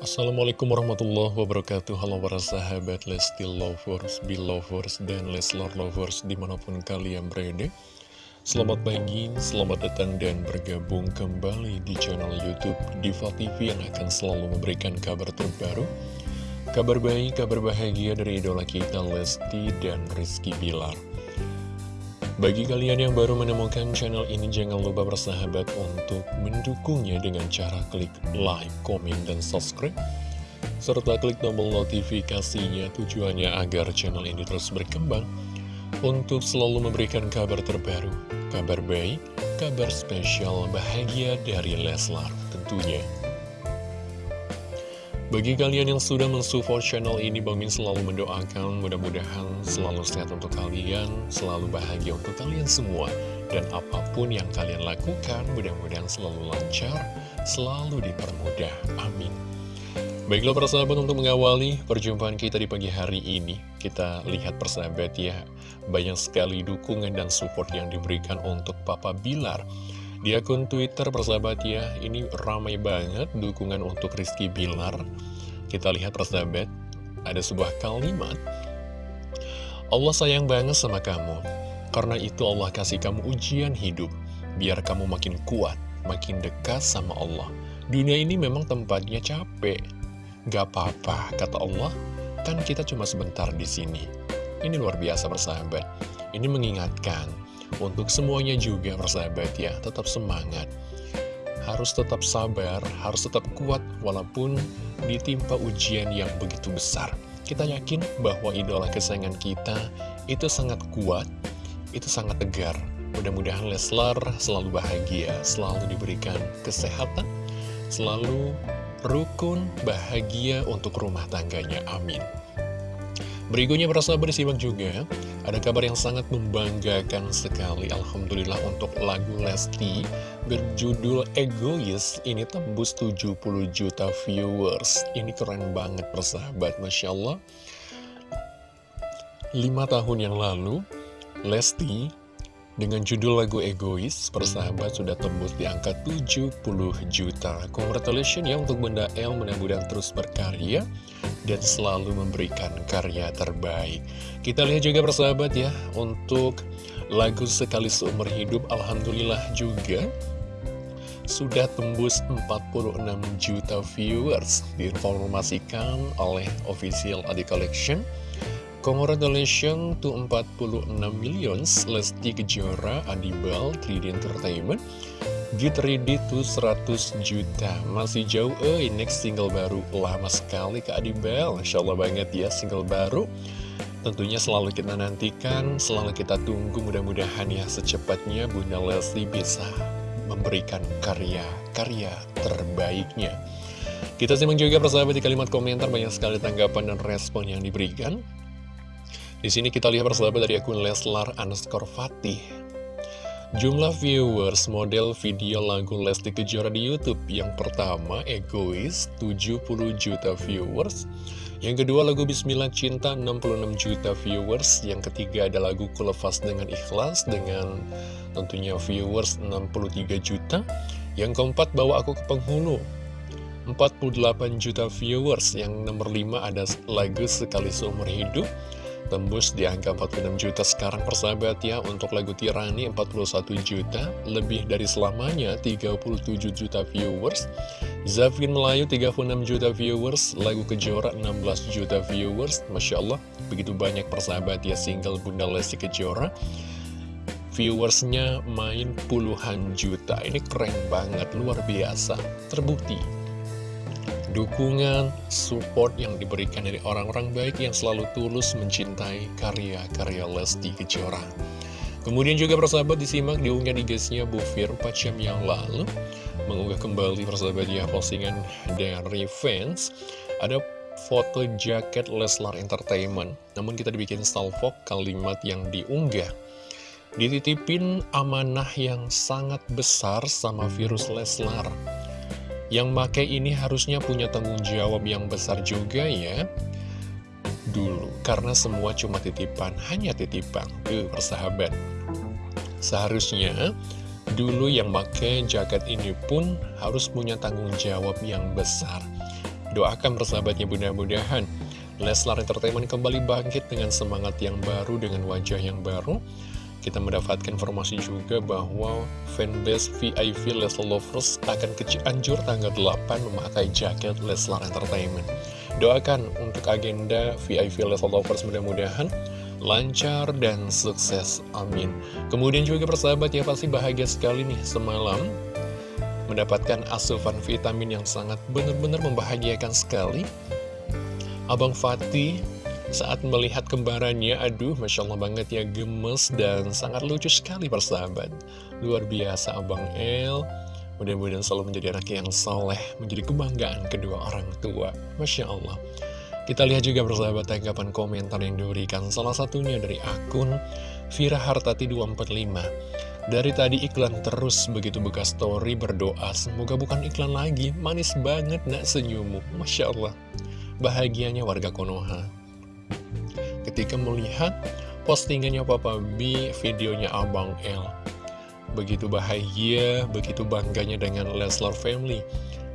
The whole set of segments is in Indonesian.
Assalamualaikum warahmatullahi wabarakatuh. Halo para sahabat Lesti Lovers, Belovers, dan Leslar Lovers di mana pun kalian berada. Selamat pagi, selamat datang dan bergabung kembali di channel Youtube Diva TV yang akan selalu memberikan kabar terbaru Kabar baik, kabar bahagia dari idola kita Lesti dan Rizky Bilar bagi kalian yang baru menemukan channel ini, jangan lupa bersahabat untuk mendukungnya dengan cara klik like, komen, dan subscribe. Serta klik tombol notifikasinya tujuannya agar channel ini terus berkembang untuk selalu memberikan kabar terbaru, kabar baik, kabar spesial bahagia dari Leslar tentunya. Bagi kalian yang sudah mensupport channel ini, Bang Min selalu mendoakan mudah-mudahan selalu sehat untuk kalian, selalu bahagia untuk kalian semua. Dan apa pun yang kalian lakukan, mudah-mudahan selalu lancar, selalu dipermudah. Amin. Baiklah persahabat untuk mengawali perjumpaan kita di pagi hari ini Kita lihat persahabat ya Banyak sekali dukungan dan support yang diberikan untuk Papa Bilar di akun Twitter persahabat ya, ini ramai banget dukungan untuk Rizky Bilar. Kita lihat persahabat, ada sebuah kalimat. Allah sayang banget sama kamu, karena itu Allah kasih kamu ujian hidup, biar kamu makin kuat, makin dekat sama Allah. Dunia ini memang tempatnya capek. Gak apa-apa, kata Allah, kan kita cuma sebentar di sini. Ini luar biasa persahabat. Ini mengingatkan untuk semuanya juga persahabat ya, tetap semangat. Harus tetap sabar, harus tetap kuat walaupun ditimpa ujian yang begitu besar. Kita yakin bahwa idola kesayangan kita itu sangat kuat, itu sangat tegar. Mudah-mudahan Leslar selalu bahagia, selalu diberikan kesehatan, selalu rukun, bahagia untuk rumah tangganya. Amin. Berikutnya sahabat disimak juga Ada kabar yang sangat membanggakan sekali. Alhamdulillah untuk lagu Lesti Berjudul Egois Ini tembus 70 juta viewers. Ini keren banget persahabat Masya Allah. 5 tahun yang lalu Lesti dengan judul lagu Egois, persahabat sudah tembus di angka 70 juta. Congratulations ya untuk Bunda El, mudah-mudahan terus berkarya dan selalu memberikan karya terbaik. Kita lihat juga persahabat ya, untuk lagu Sekali Seumur Hidup, Alhamdulillah juga sudah tembus 46 juta viewers diinformasikan oleh official Adi Collection Congratulations to 46 millions Lesti Kejora, Adibal, 3D Entertainment To 100 juta. Masih jauh eh next single baru. Lama sekali Kak Adibel. Masya Allah banget ya single baru. Tentunya selalu kita nantikan Selalu kita tunggu. Mudah-mudahan ya Secepatnya Bunda Lesti bisa Memberikan karya-karya terbaiknya. Kita simak juga persahabat di kalimat komentar. Banyak sekali tanggapan dan respon yang diberikan. Di sini kita lihat persahabat dari akun Leslar underscore Fatih. Jumlah viewers model video lagu Lesti Kejora di Youtube. Yang pertama, Egois, 70 juta viewers. Yang kedua, lagu Bismillah Cinta, 66 juta viewers. Yang ketiga ada lagu Kulepas Dengan Ikhlas Dengan tentunya viewers 63 juta. Yang keempat, Bawa Aku ke Penghulu 48 juta viewers. Yang nomor 5 ada lagu Sekali Seumur Hidup Tembus di angka 46 juta sekarang persahabat ya Untuk lagu Tirani 41 juta. Lebih dari selamanya 37 juta viewers. Zafin Melayu 36 juta viewers. Lagu Kejora 16 juta viewers. Masya Allah Begitu banyak persahabat ya single Bunda Lesti Kejora. Viewersnya main puluhan juta. Ini keren banget, luar biasa. Terbukti dukungan, support yang diberikan dari orang-orang baik yang selalu tulus mencintai karya-karya Lesti Kejora. Kemudian juga persahabat disimak diunggah di guysnya Bu Fir 4 jam yang lalu. Mengunggah kembali persahabat ya postingan dari fans. Ada foto jaket Leslar Entertainment. Namun kita dibikin salvo kalimat yang diunggah. Dititipin amanah yang sangat besar sama virus Leslar yang make ini harusnya punya tanggung jawab yang besar juga ya. Dulu, karena semua cuma titipan, hanya titipan. Tuh, persahabat. Seharusnya dulu yang make jaket ini pun harus punya tanggung jawab yang besar. Doakan persahabatnya mudah-mudahan Leslar Entertainment kembali bangkit dengan semangat yang baru, dengan wajah yang baru. Kita mendapatkan informasi juga bahwa fanbase VIP Leslar Lovers akan ke Cianjur tanggal 8 memakai jaket Leslar Entertainment. Doakan untuk agenda VIP Leslar Lovers mudah-mudahan lancar dan sukses. Amin. Kemudian juga persahabat ya pasti bahagia sekali nih semalam mendapatkan asupan vitamin yang sangat benar-benar membahagiakan sekali Abang Fatih saat melihat kembarannya, aduh Masya Allah banget ya gemes dan sangat lucu sekali persahabat. Luar biasa Abang El, mudah-mudahan selalu menjadi anak yang soleh, menjadi kebanggaan kedua orang tua. Masya Allah. Kita lihat juga persahabat tanggapan komentar yang diberikan salah satunya dari akun Vira Hartati 245. Dari tadi iklan terus begitu bekas story berdoa Semoga bukan iklan lagi Manis banget nak senyummu Masya Allah bahagianya warga Konoha. Ketika melihat postingannya Papa B, videonya Abang L. Begitu bahagia, begitu bangganya dengan Leslar Family.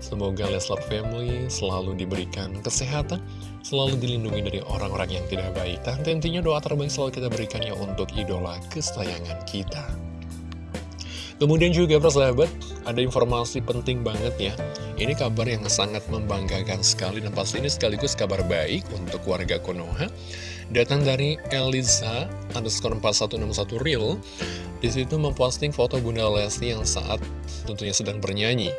Semoga Leslar Family selalu diberikan kesehatan, selalu dilindungi dari orang-orang yang tidak baik. Dan tentunya doa terbaik selalu kita berikan ya untuk idola kesayangan kita. Kemudian juga persahabat, ada informasi penting banget ya. Ini kabar yang sangat membanggakan sekali dan pasti ini sekaligus kabar baik untuk warga Konoha. Datang dari Eliza underscore 4161 real. Di situ memposting foto Bunda Lesti yang saat tentunya sedang bernyanyi.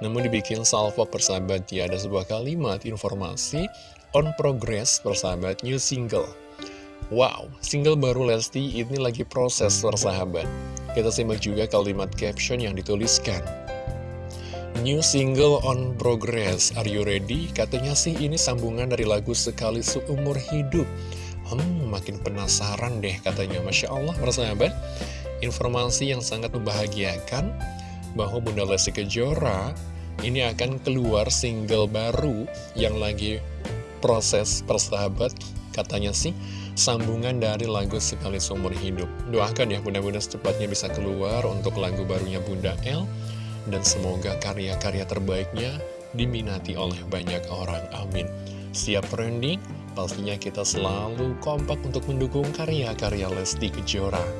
Namun dibikin salvo persahabat ya ada sebuah kalimat informasi on progress persahabat new single. Wow, single baru Lesti ini lagi proses persahabat. Kita simak juga kalimat caption yang dituliskan. New single on progress, are you ready? Katanya sih ini sambungan dari lagu Sekali Seumur Hidup. Hmm, makin penasaran deh katanya. Masya Allah, persahabat. Informasi yang sangat membahagiakan bahwa Bunda Lesti Kejora ini akan keluar single baru yang lagi proses persahabat. Katanya sih sambungan dari lagu Sekali Seumur Hidup. Doakan ya mudah-mudahan secepatnya bisa keluar untuk lagu barunya Bunda L. Dan semoga karya-karya terbaiknya diminati oleh banyak orang. Amin. Siap trending? Pastinya kita selalu kompak untuk mendukung karya-karya Lesti Kejora.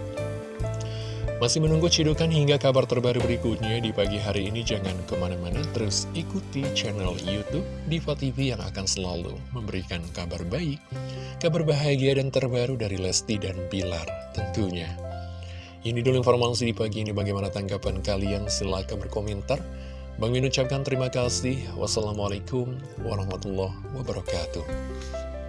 Masih menunggu cidukan hingga kabar terbaru berikutnya di pagi hari ini jangan ke mana-mana terus ikuti channel Youtube Diva TV yang akan selalu memberikan kabar baik, kabar bahagia dan terbaru dari Lesti dan Bilar tentunya. Ini dulu informasi di pagi ini bagaimana tanggapan kalian silahkan berkomentar. Bang Min ucapkan terima kasih. Wassalamualaikum warahmatullahi wabarakatuh.